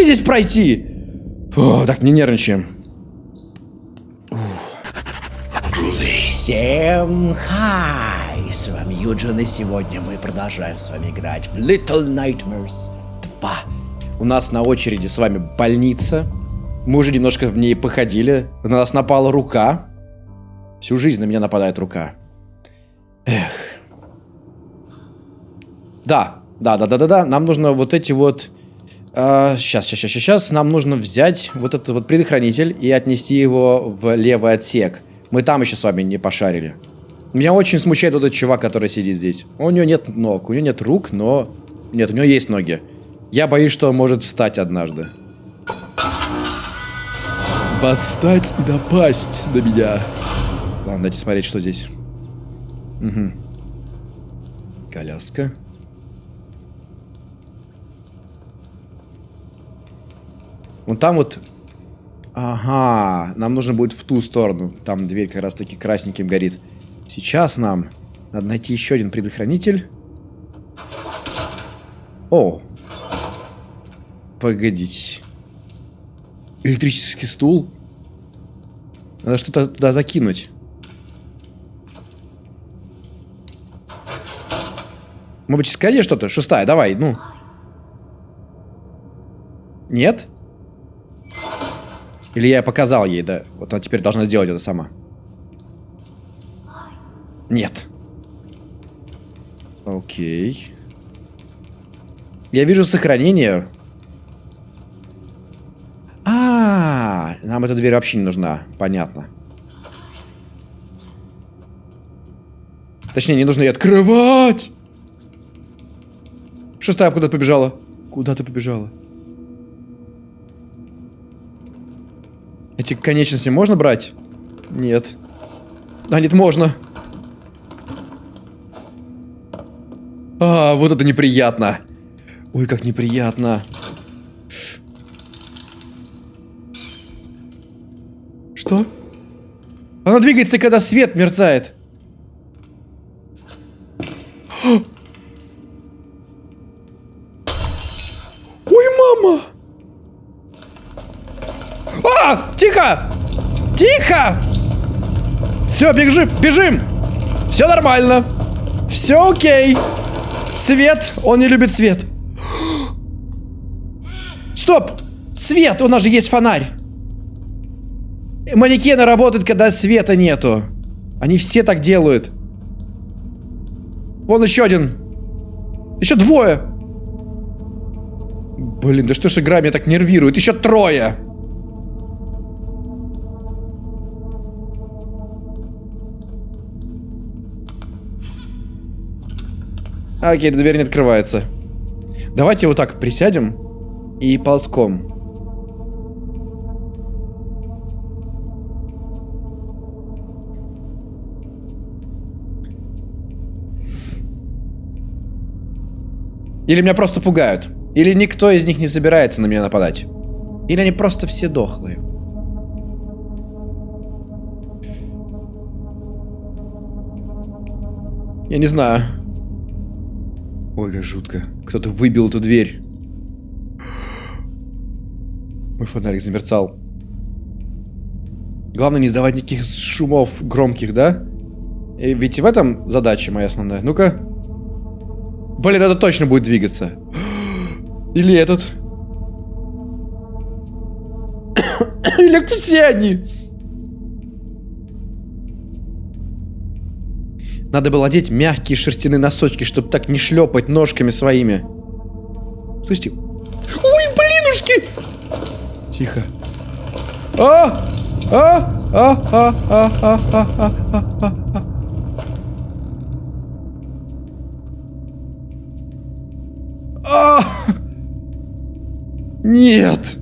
мне здесь пройти? Фу, так, не нервничаем. Всем хай! С вами Юджин, и сегодня мы продолжаем с вами играть в Little Nightmares 2. У нас на очереди с вами больница. Мы уже немножко в ней походили. На нас напала рука. Всю жизнь на меня нападает рука. Эх. Да, да, да, да, да, да. Нам нужно вот эти вот... А, сейчас, сейчас, сейчас, сейчас. Нам нужно взять вот этот вот предохранитель и отнести его в левый отсек. Мы там еще с вами не пошарили. Меня очень смущает вот этот чувак, который сидит здесь. У него нет ног, у него нет рук, но... Нет, у него есть ноги. Я боюсь, что он может встать однажды. Восстать и напасть на меня. Ладно, давайте смотреть, что здесь. Угу. Коляска. Вон там вот... Ага, нам нужно будет в ту сторону. Там дверь как раз таки красненьким горит. Сейчас нам надо найти еще один предохранитель. О! Погодите. Электрический стул? Надо что-то туда закинуть. Может быть, искали что-то? Шестая, давай, ну. Нет? Или я показал ей, да? Вот она теперь должна сделать это сама. Нет. Окей. Я вижу сохранение. А, -а, а, нам эта дверь вообще не нужна. Понятно. Точнее, не нужно ее открывать. Шестая куда-то побежала. Куда ты побежала? Эти конечности можно брать? Нет. А, нет, можно. А, вот это неприятно. Ой, как неприятно. Что? Она двигается, когда свет мерцает. Все, бежим, бежим! Все нормально. Все окей. Свет, он не любит свет. Стоп! Свет, у нас же есть фонарь. Манекены работают, когда света нету. Они все так делают. Вон еще один. Еще двое. Блин, да что ж игра меня так нервирует? Еще трое. Окей, дверь не открывается. Давайте вот так присядем и ползком. Или меня просто пугают. Или никто из них не собирается на меня нападать. Или они просто все дохлые. Я не знаю. Ой, как жутко. Кто-то выбил эту дверь. Мой фонарик замерцал. Главное не издавать никаких шумов громких, да? И ведь в этом задача моя основная. Ну-ка. Блин, это точно будет двигаться. Или этот. Или все они. Надо было одеть мягкие шерстяные носочки, чтобы так не шлепать ножками своими. Слышите? Ой, блинушки! Тихо. А! А! А! А! А! А! А! А! А! А! А! Нет!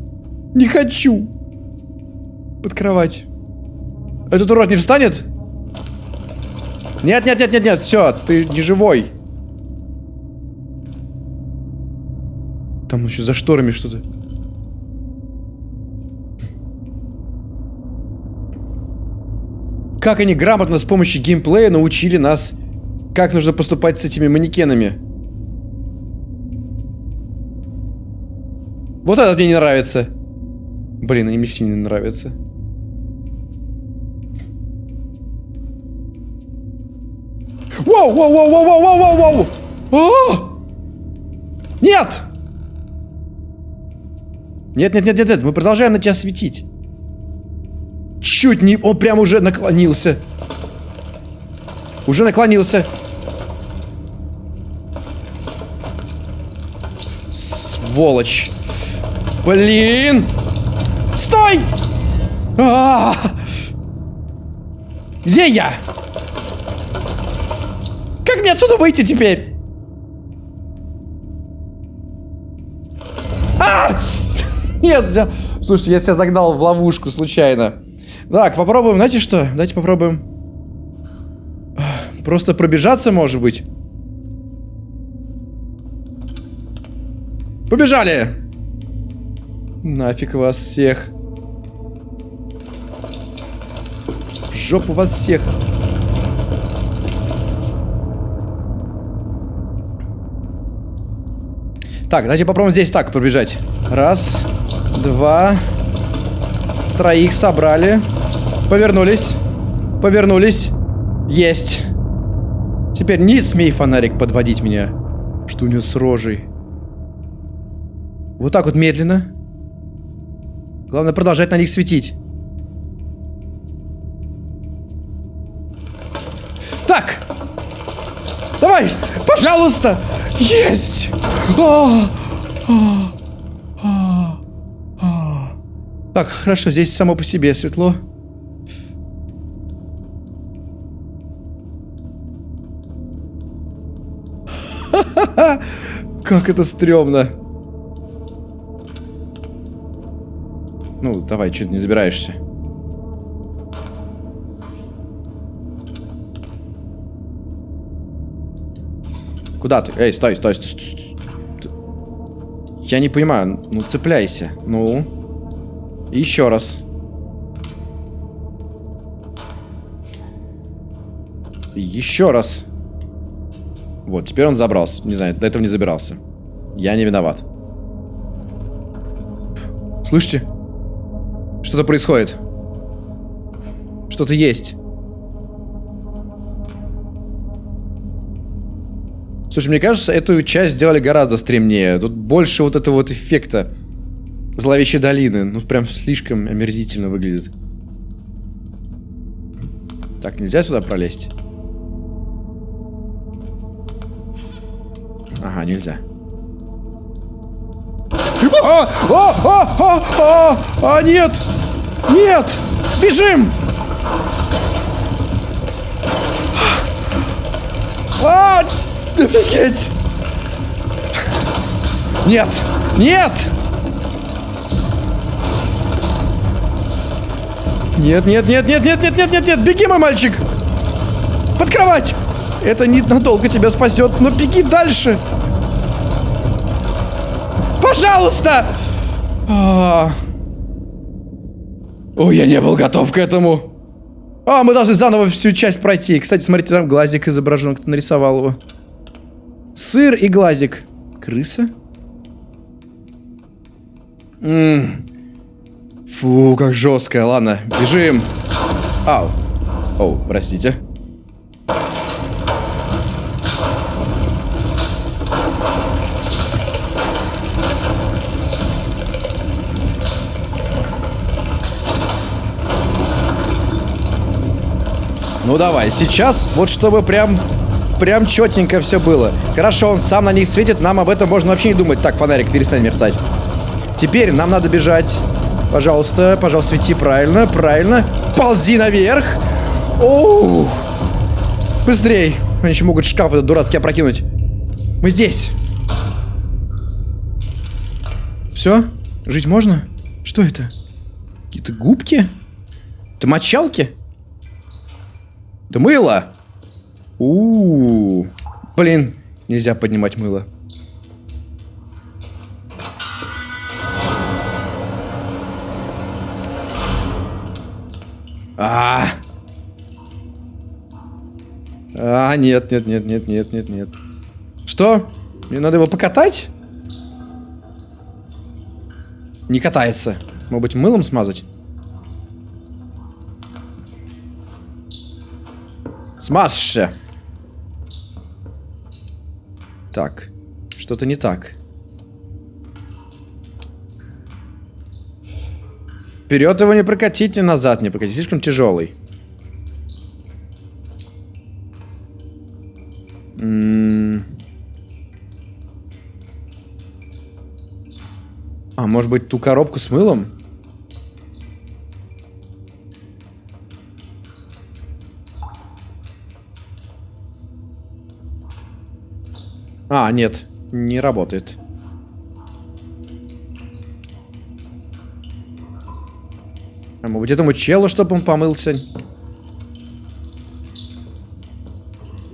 Не хочу! Под кровать. Этот урод не встанет? Нет, нет, нет, нет, нет, все, ты не живой. Там еще за шторами что-то. Как они грамотно с помощью геймплея научили нас, как нужно поступать с этими манекенами. Вот этот мне не нравится. Блин, они мне все не нравятся. Воу, воу, воу, воу, воу, воу, воу, воу! А! Нет! Нет, нет, нет, нет, нет, мы продолжаем на тебя светить. Чуть не... Он прям уже наклонился. Уже наклонился. Сволочь. Блин! Стой! А -а -а! Где я? Мне отсюда выйти теперь? А! Нет, взял. Слушай, я себя загнал в ловушку случайно. Так, попробуем, знаете что? Давайте попробуем. Просто пробежаться, может быть. Побежали! Нафиг вас всех. В жопу вас всех. Так, давайте попробуем здесь так пробежать. Раз, два, троих собрали. Повернулись. Повернулись. Есть. Теперь не смей фонарик подводить меня. Что у него с рожей? Вот так вот медленно. Главное продолжать на них светить. Так! Давай! Пожалуйста! Есть! А, а, а, а. Так, хорошо, здесь само по себе светло. Как это стрёмно. Ну, давай, ты не забираешься? Куда ты? Эй, стой, стой, стой, стой. Я не понимаю. Ну, цепляйся. Ну. Еще раз. Еще раз. Вот, теперь он забрался. Не знаю, до этого не забирался. Я не виноват. Слышите? Что-то происходит. Что-то есть. Слушай, мне кажется, эту часть сделали гораздо стремнее. Тут больше вот этого вот эффекта зловещей долины. Ну, прям слишком омерзительно выглядит. Так, нельзя сюда пролезть? Ага, нельзя. А, а, а, а, а, а, нет! Нет! Бежим! А, офигеть! Нет! Нет! Нет, нет, нет, нет, нет, нет, нет, нет, нет, беги, мой мальчик! Под кровать! Это ненадолго тебя спасет, но беги дальше! Пожалуйста! А. Ой, я не был готов к этому. А, мы должны заново всю часть пройти. Кстати, смотрите, там глазик изображен, кто нарисовал его. Сыр и глазик. Крыса? М -м. Фу, как жестко. Ладно, бежим. Ау. Оу, простите. Ну давай, сейчас, вот чтобы прям, прям четенько все было. Хорошо, он сам на них светит, нам об этом можно вообще не думать. Так, фонарик, перестань мерцать. Теперь нам надо бежать. Пожалуйста, пожалуйста, свети правильно, правильно. Ползи наверх. Оу. Быстрей. Они еще могут шкаф этот дурацкий опрокинуть. Мы здесь. Все? Жить можно? Что это? Какие-то губки? Это мочалки? Это мыло! У, -у, у Блин, нельзя поднимать мыло. А, -а, а, нет, нет, нет, нет, нет, нет, нет. Что? Мне надо его покатать? Не катается. Может быть, мылом смазать? Смазься. Так. Что-то не так. Вперед его не прокатите, назад не прокатите. Слишком тяжелый. А, может быть, ту коробку с мылом? А, нет, не работает. А может быть, этому челу, чтобы он помылся?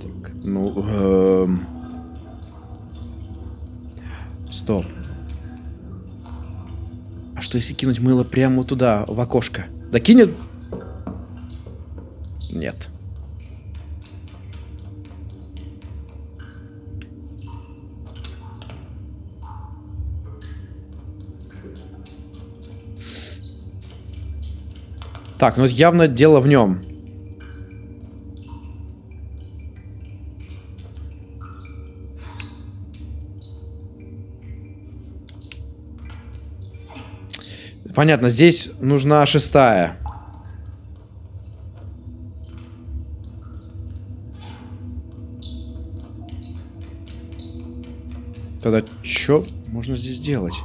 Так, ну... Эм... Стоп. А что, если кинуть мыло прямо туда, в окошко? Да кинет? Нет. Так, ну явно дело в нем. Понятно, здесь нужна шестая. Тогда что можно здесь делать?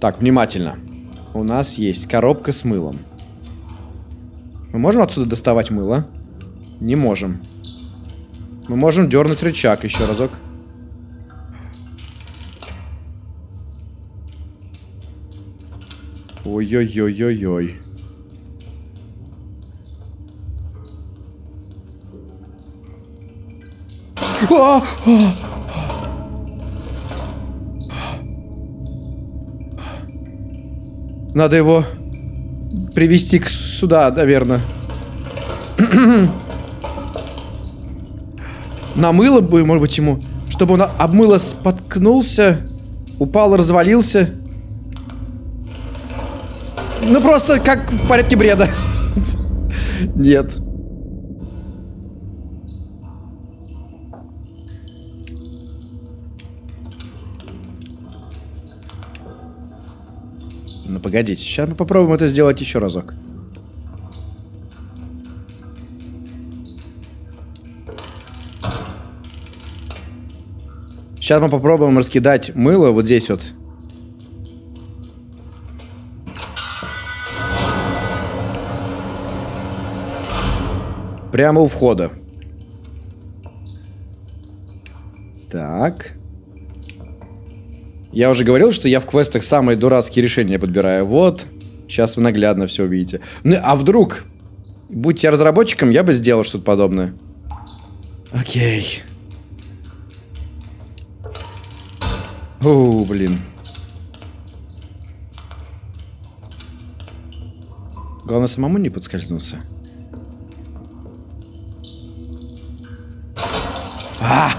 Так, внимательно. У нас есть коробка с мылом. Мы можем отсюда доставать мыло? Не можем. Мы можем дернуть рычаг еще разок. Ой-ой-ой-ой-ой. А! А! Надо его привести к сюда, наверное. Намыло бы, может быть, ему. Чтобы он обмыло споткнулся, упал, развалился. Ну, просто как в порядке бреда. Нет. Ну, погодите. Сейчас мы попробуем это сделать еще разок. Сейчас мы попробуем раскидать мыло вот здесь вот. Прямо у входа. Так. Я уже говорил, что я в квестах самые дурацкие решения подбираю. Вот, сейчас вы наглядно все увидите. Ну, а вдруг, будь я разработчиком, я бы сделал что-то подобное. Окей. О, блин. Главное, самому не подскользнуться. А!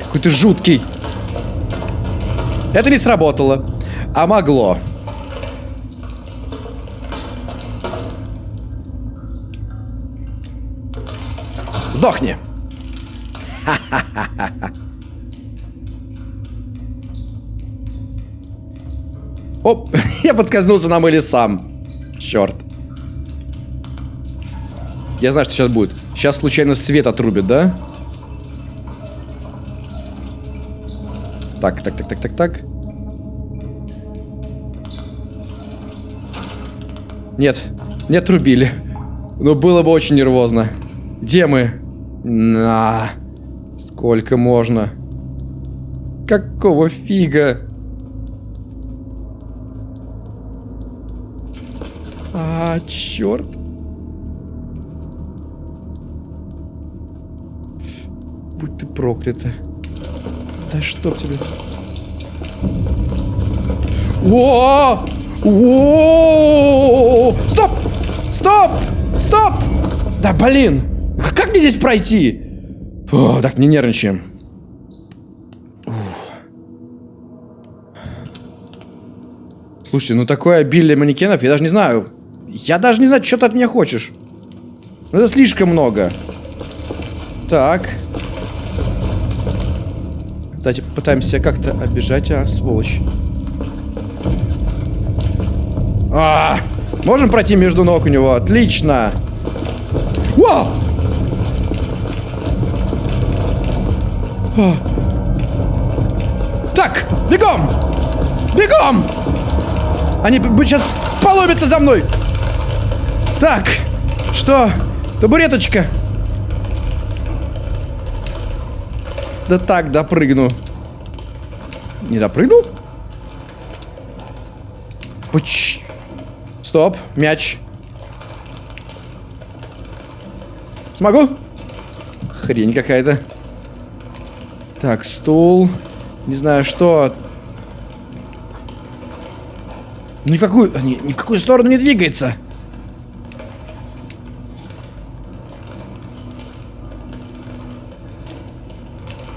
Какой ты жуткий! Это не сработало. А могло. Сдохни. Оп, я подскользнулся на мыле сам. Черт. Я знаю, что сейчас будет. Сейчас случайно свет отрубит, да? Так, так, так, так, так, так. Нет, не отрубили. Но было бы очень нервозно. Где мы? На. Сколько можно? Какого фига? А, черт. Будь ты проклята. Да чтоб тебе. О! О! Стоп! Стоп! Стоп! Да блин! Как мне здесь пройти? О, так, не нервничаем. Слушай, ну такое обилие манекенов, я даже не знаю. Я даже не знаю, что ты от меня хочешь. Ну, это слишком много. Так. Давайте пытаемся как-то обижать, а, сволочь. А, можем пройти между ног у него? Отлично. Вау! А. Так, бегом! Бегом! Они сейчас поломятся за мной! Так, что? Табуреточка. Да так, допрыгну. Не допрыгнул? Пуч. Стоп, мяч. Смогу? Хрень какая-то. Так, стул. Не знаю, что. Ни в какую, ни, ни в какую сторону не двигается.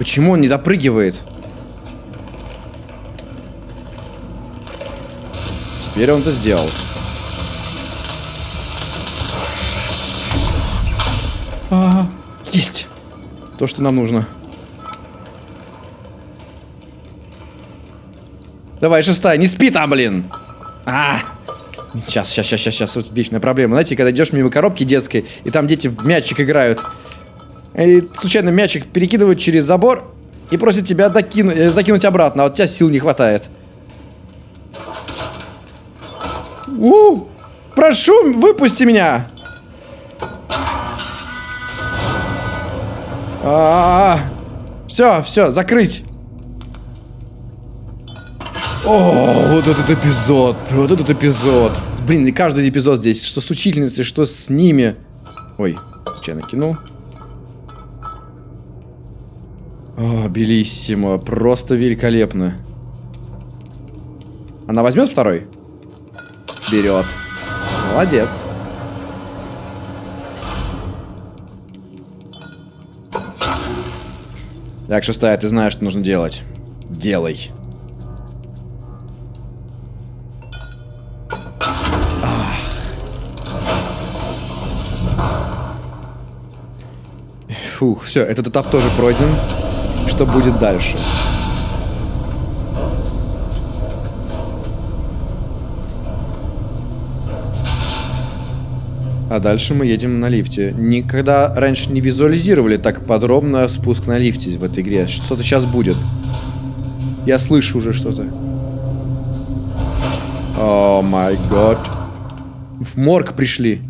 Почему он не допрыгивает? Теперь он это сделал. А, есть. То, что нам нужно. Давай, шестая, не спи там, блин. А, сейчас, сейчас, сейчас, сейчас, сейчас, вот вечная проблема. Знаете, когда идешь мимо коробки детской, и там дети в мячик играют, и случайно мячик перекидывают через забор и просят тебя докину, э, закинуть обратно, а у тебя сил не хватает. У, прошу, выпусти меня. А, -а, -а. все, все, закрыть. О, вот этот эпизод, вот этот эпизод. Блин, и каждый эпизод здесь, что с учительницей, что с ними. Ой, что я Белиссимо, просто великолепно. Она возьмет второй? Берет. Молодец. Так, шестая, ты знаешь, что нужно делать. Делай. Фух, все, этот этап тоже пройден. Что будет дальше? А дальше мы едем на лифте. Никогда раньше не визуализировали так подробно спуск на лифте в этой игре. Что-то сейчас будет. Я слышу уже что-то. О май год. В морг пришли.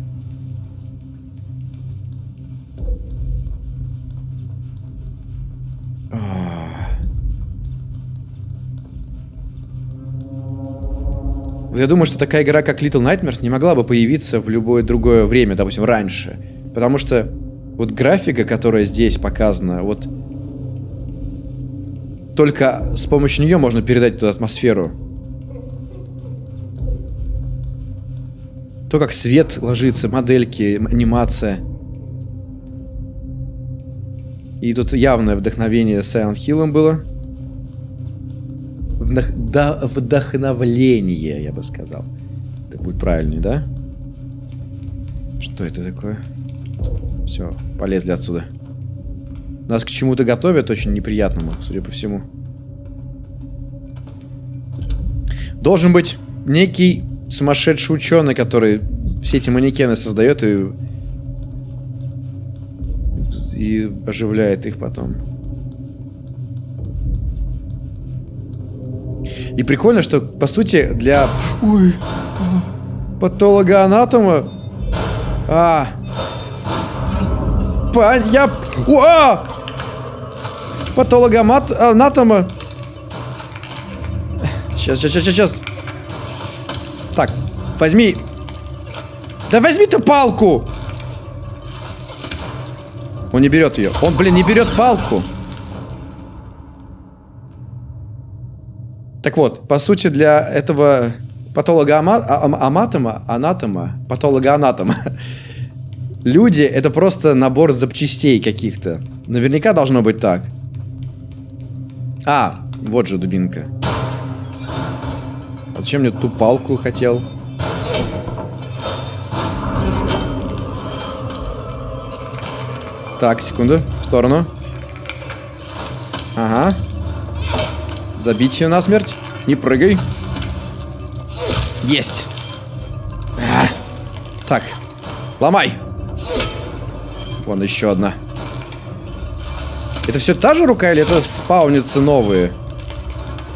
Я думаю, что такая игра, как Little Nightmares, не могла бы появиться в любое другое время, допустим, раньше. Потому что вот графика, которая здесь показана, вот только с помощью нее можно передать эту атмосферу. То, как свет ложится, модельки, анимация. И тут явное вдохновение Silent Hill было вдохновление, я бы сказал. Так будет правильнее, да? Что это такое? Все, полезли отсюда. Нас к чему-то готовят очень неприятному, судя по всему. Должен быть некий сумасшедший ученый, который все эти манекены создает и, и оживляет их потом. И прикольно, что, по сути, для... Ой, патологоанатома... А... Пань, я... Уа! Патологоанатома... Сейчас, сейчас, сейчас, сейчас. Так, возьми... Да возьми ты палку! Он не берет ее. Он, блин, не берет палку. Так вот, по сути, для этого патолога-аматома, анатома, патолога-анатома, люди — это просто набор запчастей каких-то. Наверняка должно быть так. А, вот же дубинка. А зачем мне ту палку хотел? Так, секунду. В сторону. Ага. Забить ее насмерть. Не прыгай. Есть. А. Так. Ломай. Вон еще одна. Это все та же рука или это спаунятся новые?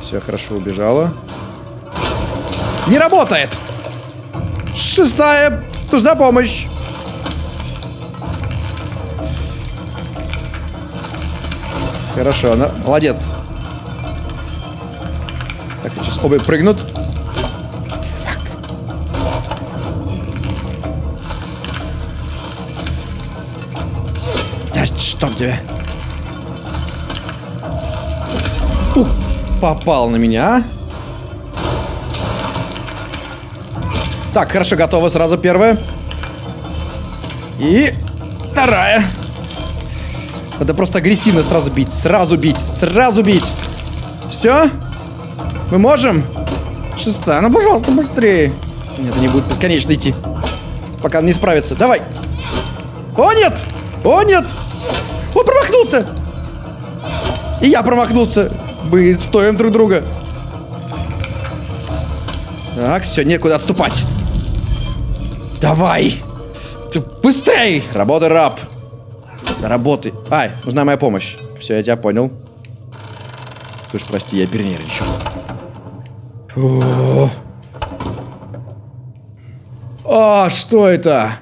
Все, хорошо, убежала. Не работает! Шестая! Нужна помощь! Хорошо, она... Молодец. Оба прыгнут. Фак. Да чтоб тебя. Ух, попал на меня, а? Так, хорошо, готово. Сразу первая. И вторая. Надо просто агрессивно сразу бить. Сразу бить. Сразу бить. Все? Мы можем? Шестая. Ну, пожалуйста, быстрее. Нет, не будет бесконечно идти. Пока не справится. Давай. О, нет! О, нет! Он промахнулся! И я промахнулся. Мы стоим друг друга. Так, все, некуда отступать. Давай! Ты быстрей! Работай, раб! Работай. Ай, нужна моя помощь. Все, я тебя понял. Ты уж прости, я перенервничал. А, что это?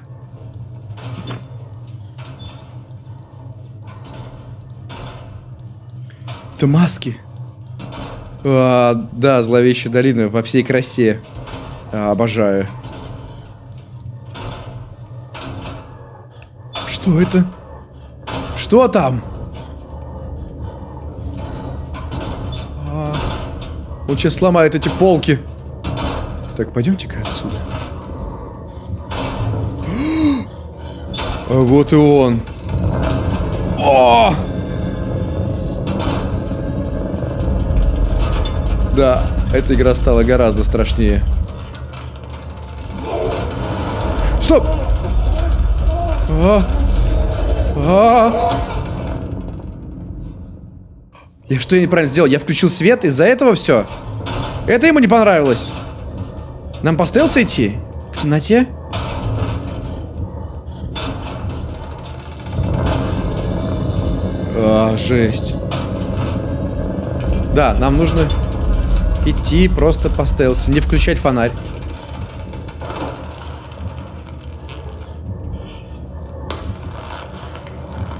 Это маски. А, да, зловещая долина во всей красе. А, обожаю. Что это? Что там? Он сейчас сломает эти полки. Так, пойдемте-ка отсюда. А вот и он. О! Да, эта игра стала гораздо страшнее. Стоп! А! А Я что я неправильно сделал? Я включил свет, из-за этого все? Это ему не понравилось. Нам по стелсу идти? В темноте? А, жесть. Да, нам нужно идти просто по стелсу, не включать фонарь.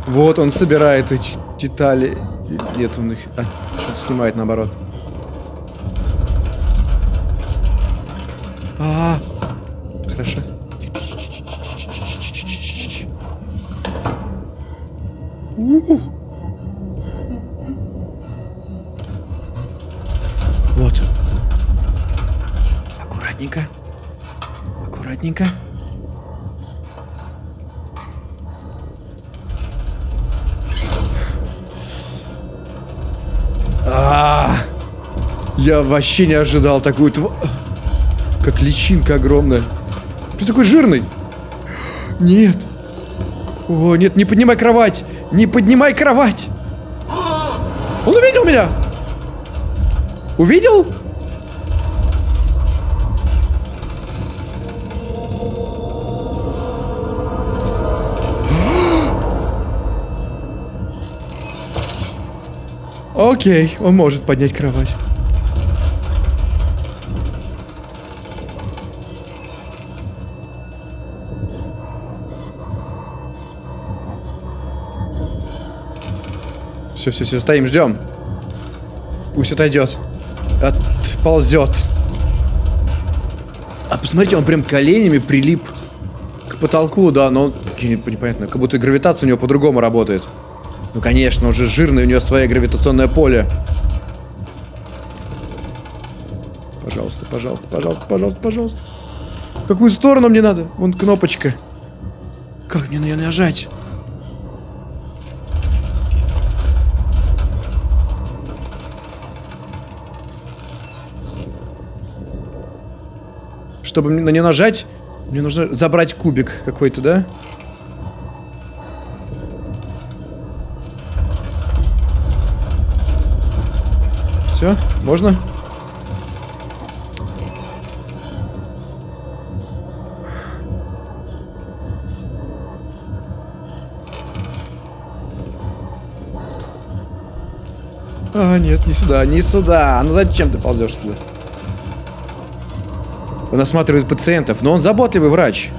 Вот он собирает эти детали. Нет, он их... А, что-то снимает наоборот. Вообще не ожидал такую тв... Как личинка огромная. Ты такой жирный? Нет. О, нет, не поднимай кровать. Не поднимай кровать. Он увидел меня. Увидел? Окей, он может поднять кровать. Все, все, все, стоим, ждем. Пусть отойдет. Отползет. А посмотрите, он прям коленями прилип к потолку, да, но он, непонятно, как будто гравитация у него по-другому работает. Ну, конечно, он же жирный, у него свое гравитационное поле. Пожалуйста, пожалуйста, пожалуйста, пожалуйста, пожалуйста. В какую сторону мне надо? Вон кнопочка. Как мне на нее нажать? Чтобы на нее нажать, мне нужно забрать кубик какой-то, да? Все, можно? А, нет, не сюда, не сюда. Ну зачем ты ползешь туда? Он осматривает пациентов, но он заботливый врач.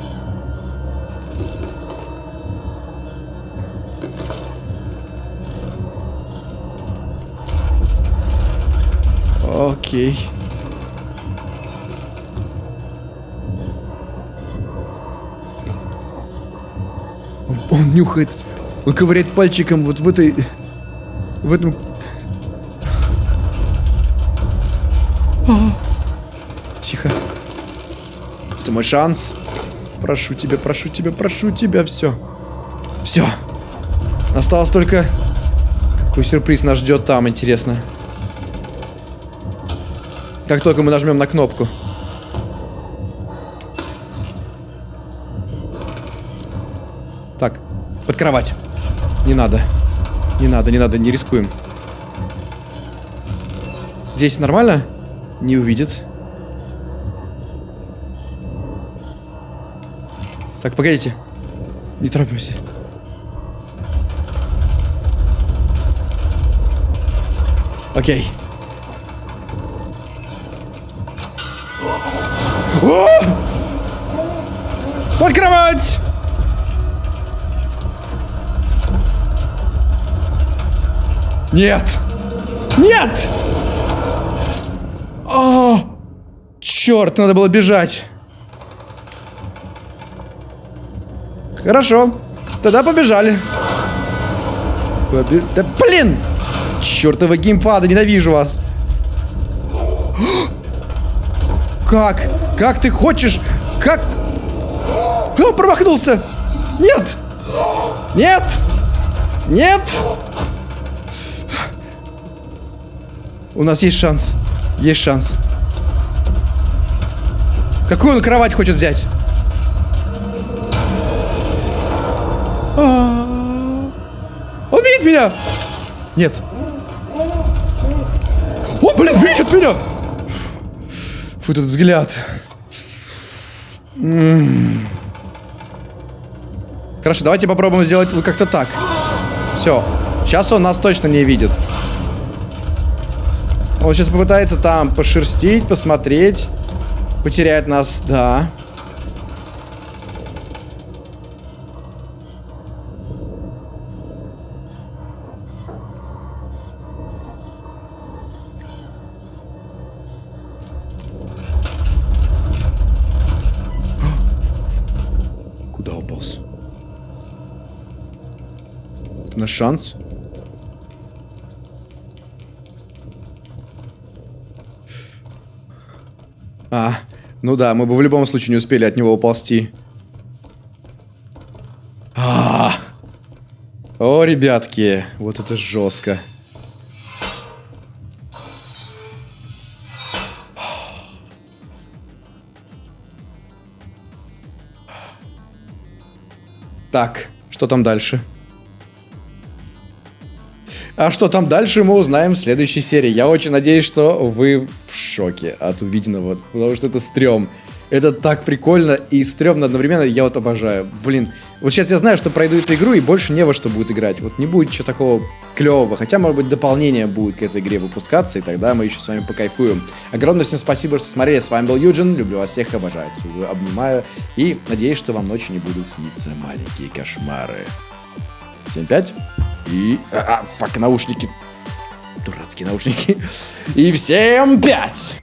Окей. Он, он нюхает, он ковыряет пальчиком вот в этой, в этом мой шанс. Прошу тебя, прошу тебя, прошу тебя. Все. Все. Осталось только... Какой сюрприз нас ждет там, интересно. Как только мы нажмем на кнопку. Так, под кровать. Не надо. Не надо, не надо, не рискуем. Здесь нормально? Не увидит. Так, погодите. Не торопимся. Окей. О! Под кровать! Нет! Нет! О! Черт, надо было бежать. Хорошо. Тогда побежали. Побе... Да блин! Чертовы геймпады, ненавижу вас. Как? Как ты хочешь? Как? О, промахнулся! Нет! Нет! Нет! У нас есть шанс. Есть шанс. Какую он кровать хочет взять? Он видит меня! Нет. Он, блин, видит меня! Фу, этот взгляд. Хорошо, давайте попробуем сделать как-то так. Все. Сейчас он нас точно не видит. Он сейчас попытается там пошерстить, посмотреть. Потеряет нас, да. Куда шанс? А, ну да, мы бы в любом случае не успели от него уползти. А, -а, -а. О, ребятки, вот это жестко. Так, что там дальше? А что там дальше, мы узнаем в следующей серии. Я очень надеюсь, что вы в шоке от увиденного, потому что это стрём. Это так прикольно и стрёмно одновременно, я вот обожаю. Блин, вот сейчас я знаю, что пройду эту игру и больше не во что будет играть. Вот не будет ничего такого клевого. Хотя, может быть, дополнение будет к этой игре выпускаться, и тогда мы еще с вами покайфуем. Огромное всем спасибо, что смотрели. С вами был Юджин. Люблю вас всех, обожаю, целую, обнимаю. И надеюсь, что вам ночью не будут сниться маленькие кошмары. Всем пять. И... А, а, фак, наушники. Дурацкие наушники. И всем пять!